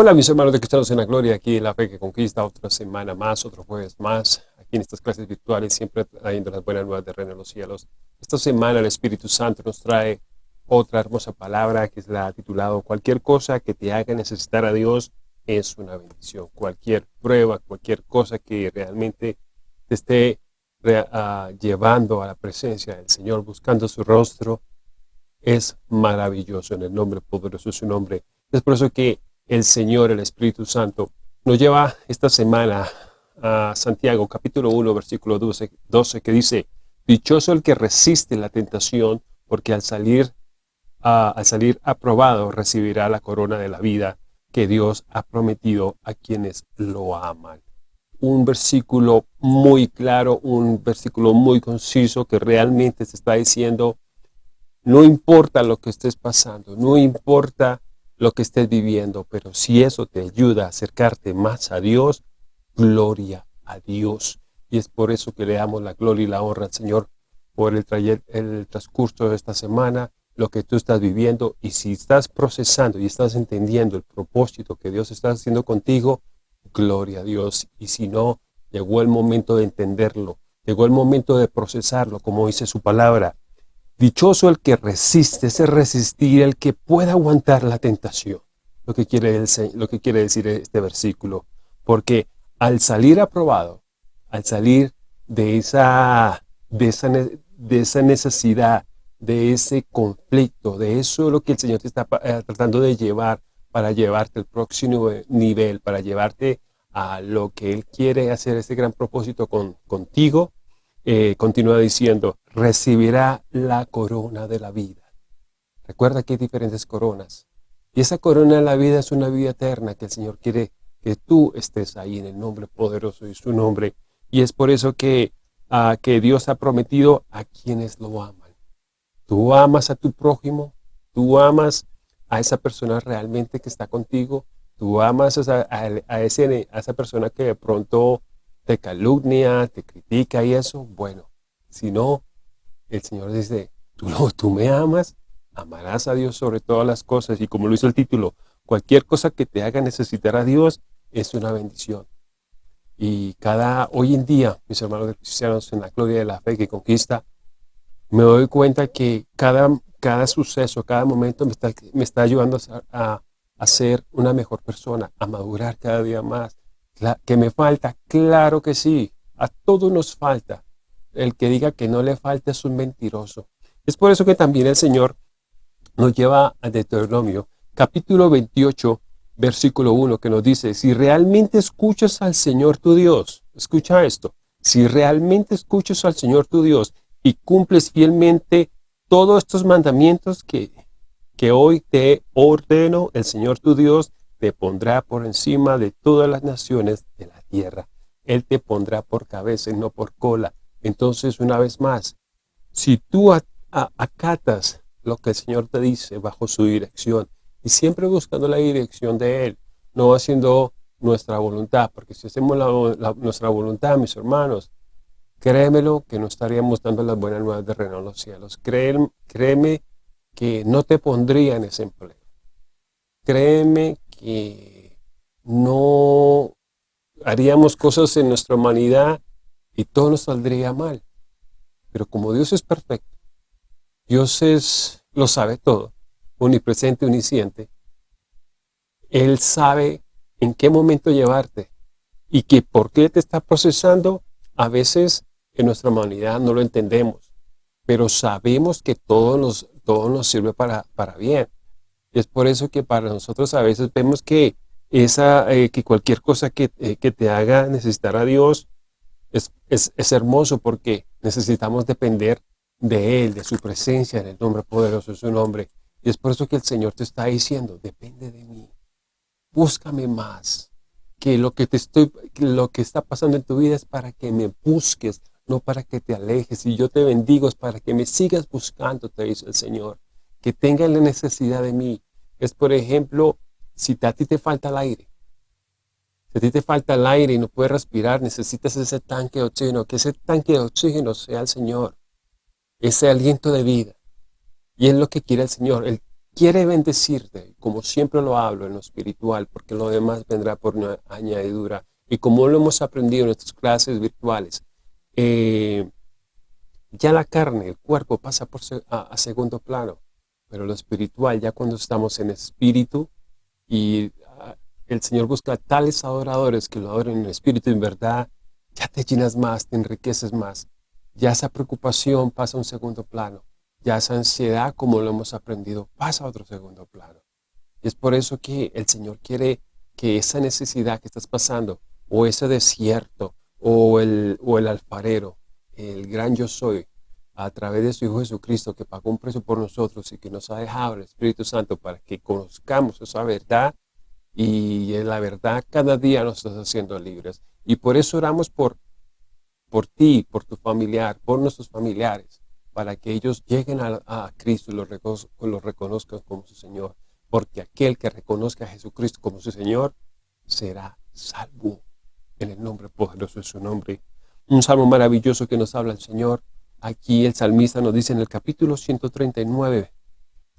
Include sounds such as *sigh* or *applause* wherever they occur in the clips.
Hola mis hermanos de Cristianos en la Gloria, aquí en La Fe que Conquista, otra semana más, otro jueves más, aquí en estas clases virtuales, siempre trayendo las buenas nuevas de Reino de los Cielos. Esta semana el Espíritu Santo nos trae otra hermosa palabra que es la titulado Cualquier cosa que te haga necesitar a Dios es una bendición. Cualquier prueba, cualquier cosa que realmente te esté uh, llevando a la presencia del Señor, buscando su rostro, es maravilloso en el nombre poderoso de su nombre. Es por eso que el Señor, el Espíritu Santo, nos lleva esta semana a Santiago capítulo 1 versículo 12, 12 que dice Dichoso el que resiste la tentación porque al salir, al salir aprobado recibirá la corona de la vida que Dios ha prometido a quienes lo aman. Un versículo muy claro, un versículo muy conciso que realmente se está diciendo no importa lo que estés pasando, no importa lo que estés viviendo, pero si eso te ayuda a acercarte más a Dios, gloria a Dios. Y es por eso que le damos la gloria y la honra al Señor por el, el transcurso de esta semana, lo que tú estás viviendo. Y si estás procesando y estás entendiendo el propósito que Dios está haciendo contigo, gloria a Dios. Y si no, llegó el momento de entenderlo, llegó el momento de procesarlo, como dice su palabra. Dichoso el que resiste, ese resistir, el que pueda aguantar la tentación. Lo que, quiere decir este versículo. Porque al salir aprobado, al salir de esa necesidad, de ese conflicto, de eso lo que el Señor te está eh, tratando de llevar para llevarte al próximo nivel, para llevarte a lo que Él quiere hacer, ese gran propósito con, contigo, eh, continúa diciendo, recibirá la corona de la vida. Recuerda que hay diferentes coronas. Y esa corona de la vida es una vida eterna que el Señor quiere que tú estés ahí en el nombre poderoso de su nombre. Y es por eso que, que Dios ha prometido a quienes lo aman. Tú amas a tu prójimo, tú amas a esa persona realmente que está contigo, tú amas a, a, ese, a esa persona que de pronto te calumnia, te critica y eso, bueno, si no, el Señor dice, tú, no, tú me amas, amarás a Dios sobre todas las cosas. Y como lo hizo el título, cualquier cosa que te haga necesitar a Dios es una bendición. Y cada, hoy en día, mis hermanos cristianos, en la gloria de la fe que conquista, me doy cuenta que cada, cada suceso, cada momento me está, me está ayudando a, a ser una mejor persona, a madurar cada día más, que me falta, claro que sí, a todos nos falta. El que diga que no le falta es un mentiroso. Es por eso que también el Señor nos lleva a Deuteronomio, capítulo 28, versículo 1, que nos dice, si realmente escuchas al Señor tu Dios, escucha esto, si realmente escuchas al Señor tu Dios y cumples fielmente todos estos mandamientos que, que hoy te ordeno el Señor tu Dios, te pondrá por encima de todas las naciones de la tierra. Él te pondrá por cabeza y no por cola. Entonces, una vez más, si tú acatas lo que el Señor te dice bajo su dirección, y siempre buscando la dirección de Él, no haciendo nuestra voluntad, porque si hacemos nuestra voluntad, mis hermanos, créemelo que no estaríamos dando las buenas nuevas de reino a los cielos. Créeme, créeme que no te pondría en ese empleo. Créeme que no haríamos cosas en nuestra humanidad y todo nos saldría mal. Pero como Dios es perfecto, Dios es, lo sabe todo, omnipresente, omnisciente, Él sabe en qué momento llevarte y que por qué te está procesando, a veces en nuestra humanidad no lo entendemos, pero sabemos que todo nos, todo nos sirve para, para bien. Es por eso que para nosotros a veces vemos que, esa, eh, que cualquier cosa que, eh, que, te haga necesitar a Dios es, es, es, hermoso porque necesitamos depender de Él, de su presencia en el nombre poderoso de su nombre. Y es por eso que el Señor te está diciendo, depende de mí. Búscame más. Que lo que, te estoy, lo que está pasando en tu vida es para que me busques, no para que te alejes. Y yo te bendigo es para que me sigas buscando, te dice el Señor que tengan la necesidad de mí. Es, por ejemplo, si a ti te falta el aire. Si a ti te falta el aire y no puedes respirar, necesitas ese tanque de oxígeno. Que ese tanque de oxígeno sea el Señor. Ese aliento de vida. Y es lo que quiere el Señor. Él quiere bendecirte, como siempre lo hablo en lo espiritual, porque lo demás vendrá por una añadidura. Y como lo hemos aprendido en nuestras clases virtuales, eh, ya la carne, el cuerpo pasa por a, segundo plano, pero lo espiritual, ya cuando estamos en espíritu y ah, el Señor busca tales adoradores que lo adoren en espíritu en verdad, ya te llenas más, te enriqueces más. Ya esa preocupación pasa a un segundo plano. Ya esa ansiedad, como lo hemos aprendido, pasa a otro segundo plano. Es por eso que el Señor quiere que esa necesidad que estás pasando, o ese desierto, o el, o el alfarero, el gran yo soy, a través de su Hijo Jesucristo, que pagó un precio por nosotros y que nos ha dejado el Espíritu Santo para que conozcamos esa verdad, y en la verdad cada día nos estás haciendo libres. Y por eso oramos por, por ti, por tu familiar, por nuestros familiares, para que ellos lleguen a, Cristo y lo reconozcan como su Señor. Porque aquel que reconozca a Jesucristo como su Señor, será salvo en el nombre poderoso de su nombre. Un salmo maravilloso que nos habla el Señor. Aquí el salmista nos dice en el capítulo 139,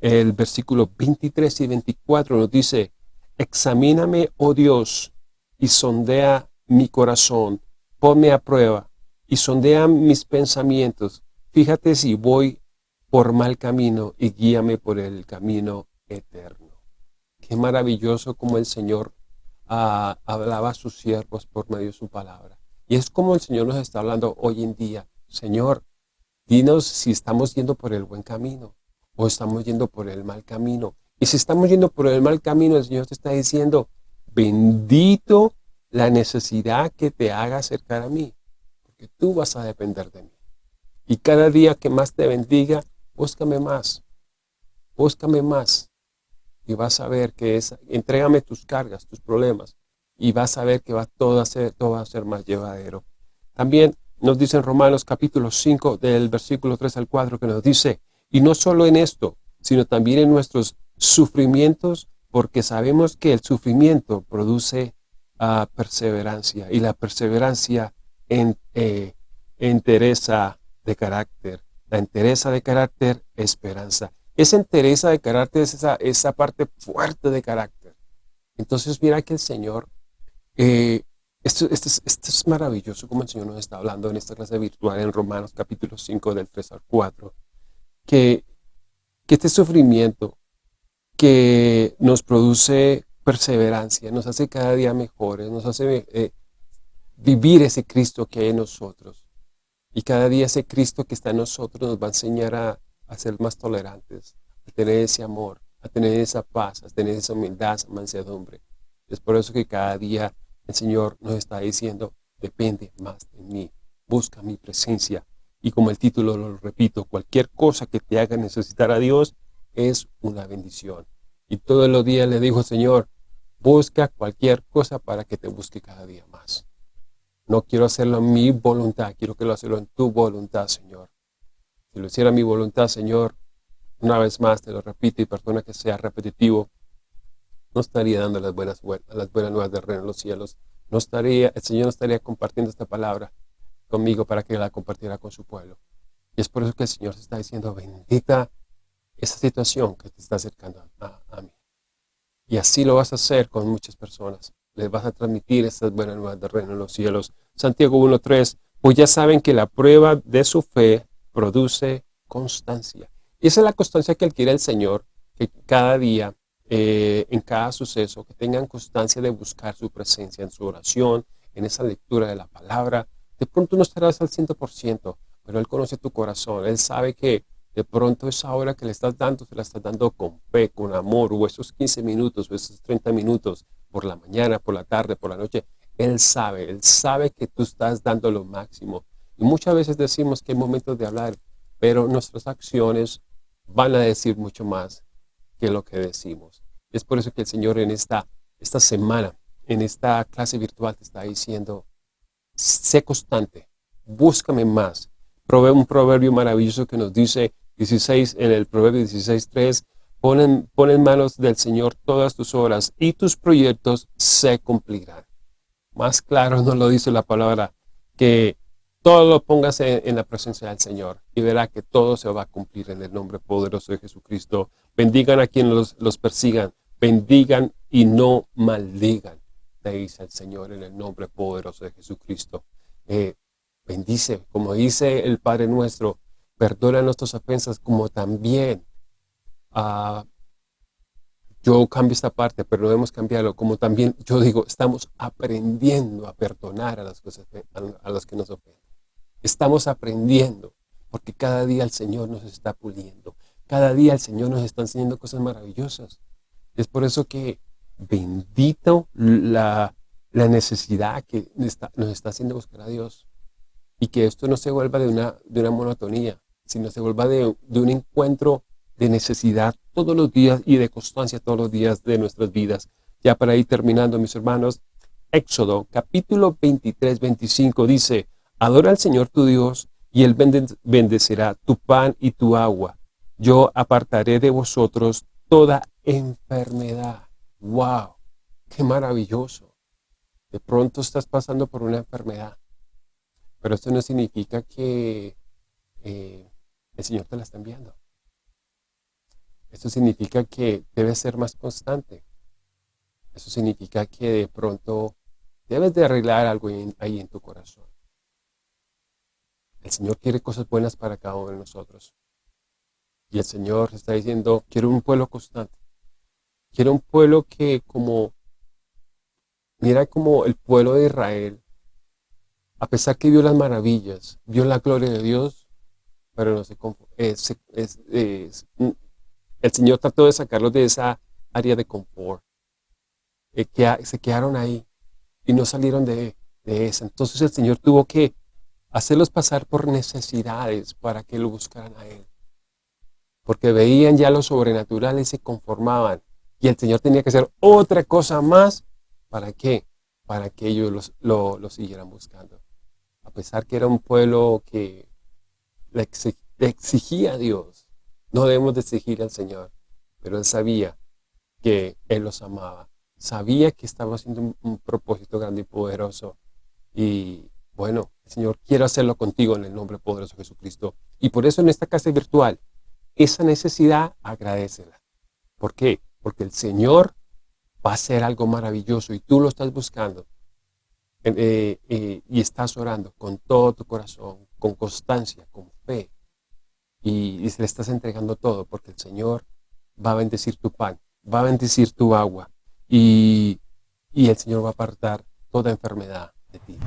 el versículo 23 y 24 nos dice, Examíname, oh Dios, y sondea mi corazón, ponme a prueba, y sondea mis pensamientos. Fíjate si voy por mal camino y guíame por el camino eterno. Qué maravilloso como el Señor ah, hablaba a sus siervos por medio de su palabra. Y es como el Señor nos está hablando hoy en día. Señor, dinos si estamos yendo por el buen camino o estamos yendo por el mal camino. Y si estamos yendo por el mal camino, el Señor te está diciendo, bendito la necesidad que te haga acercar a mí, porque tú vas a depender de mí. Y cada día que más te bendiga, búscame más, búscame más. Y vas a ver que es, entrégame tus cargas, tus problemas, y vas a ver que va todo, a ser, todo va a ser más llevadero. También nos dice en Romanos capítulo 5, del versículo 3 al 4, que nos dice, y no solo en esto, sino también en nuestros sufrimientos, porque sabemos que el sufrimiento produce perseverancia, y la perseverancia en, eh, entereza de carácter. La entereza de carácter, esperanza. Esa entereza de carácter es esa, esa parte fuerte de carácter. Entonces mira que el Señor, eh, esto, esto, es, maravilloso como el Señor nos está hablando en esta clase virtual en Romanos capítulo 5 del 3 al 4, que, este sufrimiento que nos produce perseverancia, nos hace cada día mejores, nos hace eh, vivir ese Cristo que hay en nosotros. Y cada día ese Cristo que está en nosotros nos va a enseñar a, ser más tolerantes, a tener ese amor, a tener esa paz, a tener esa humildad, esa mansedumbre. Es por eso que cada día el Señor nos está diciendo, depende más de mí, busca mi presencia. Y como el título lo repito, cualquier cosa que te haga necesitar a Dios, es una bendición. Y todos los días le dijo, Señor, busca cualquier cosa para que te busque cada día más. No quiero hacerlo en mi voluntad, quiero que lo hacerlo en tu voluntad, Señor. Si lo hiciera mi voluntad, Señor, una vez más te lo repito y perdona que sea repetitivo, no estaría dando las buenas, las buenas nuevas del reino en los cielos. No estaría, el Señor no estaría compartiendo esta palabra conmigo para que la compartiera con su pueblo. Y es por eso que el Señor se está diciendo, bendita esa situación que te está acercando a, mí. Y así lo vas a hacer con muchas personas. Les vas a transmitir estas buenas nuevas del reino en los cielos. Santiago 1.3, pues ya saben que la prueba de su fe produce constancia. Y esa es la constancia que adquiere el Señor, que cada día, eh, en cada suceso, que tengan constancia de buscar su presencia en su oración, en esa lectura de la palabra. De pronto no estarás al 100%, pero Él conoce tu corazón. Él sabe que de pronto esa hora que le estás dando, se la estás dando con fe, con amor, o esos 15 minutos, o esos 30 minutos, por la mañana, por la tarde, por la noche. Él sabe, Él sabe que tú estás dando lo máximo. Y muchas veces decimos que hay momentos de hablar, pero nuestras acciones van a decir mucho más lo que decimos. Es por eso que el Señor en esta, esta semana, en esta clase virtual te está diciendo, sé constante, búscame más. Un proverbio maravilloso que nos dice, 16, en el Proverbio 16.3, pon pon en manos del Señor todas tus obras y tus proyectos se cumplirán. Más claro *laughs* nos lo dice la palabra que todo lo pongas en, la presencia del Señor y verá que todo se va a cumplir en el nombre poderoso de Jesucristo. Bendigan a quienes los, persigan, bendigan y no maldigan, dice el Señor en el nombre poderoso de Jesucristo. Eh, bendice, como dice el Padre nuestro, perdona nuestras ofensas como también uh, yo cambio esta parte, pero no debemos cambiarlo, como también yo digo, estamos aprendiendo a perdonar a las cosas a los que nos ofenden. Estamos aprendiendo, porque cada día el Señor nos está puliendo. Cada día el Señor nos está enseñando cosas maravillosas. Es por eso que bendito la, necesidad que nos está haciendo buscar a Dios. Y que esto no se vuelva de una, de una monotonía, sino se vuelva de, de un encuentro de necesidad todos los días y de constancia todos los días de nuestras vidas. Ya para ir terminando, mis hermanos, Éxodo capítulo 23, 25 dice, Adora al Señor tu Dios y Él bendecirá tu pan y tu agua. Yo apartaré de vosotros toda enfermedad. ¡Wow! ¡Qué maravilloso! De pronto estás pasando por una enfermedad, pero esto no significa que eh, el Señor te la está enviando. Esto significa que debes ser más constante. Eso significa que de pronto debes de arreglar algo ahí en tu corazón. El Señor quiere cosas buenas para cada uno de nosotros. Y el Señor está diciendo, quiero un pueblo constante. Quiero un pueblo que como, mira como el pueblo de Israel, a pesar que vio las maravillas, vio la gloria de Dios, pero no se, el Señor trató de sacarlos de esa área de confort. Eh, que se quedaron ahí y no salieron de, de esa. Entonces el Señor tuvo que hacerlos pasar por necesidades para que lo buscaran a Él. Porque veían ya lo sobrenatural y se conformaban. Y el Señor tenía que hacer otra cosa más. ¿Para qué? Para que ellos lo, lo, siguieran buscando. A pesar que era un pueblo que le exigía a Dios no debemos de exigir al Señor, pero Él sabía que Él los amaba. Sabía que estaba haciendo un, propósito grande y poderoso. Y bueno, Señor quiere hacerlo contigo en el nombre poderoso de Jesucristo. Y por eso en esta casa virtual, esa necesidad, agradecela. ¿Por qué? Porque el Señor va a hacer algo maravilloso y tú lo estás buscando. Eh, eh, y estás orando con todo tu corazón, con constancia, con fe, y, le estás entregando todo porque el Señor va a bendecir tu pan, va a bendecir tu agua y, y el Señor va a apartar toda enfermedad de ti.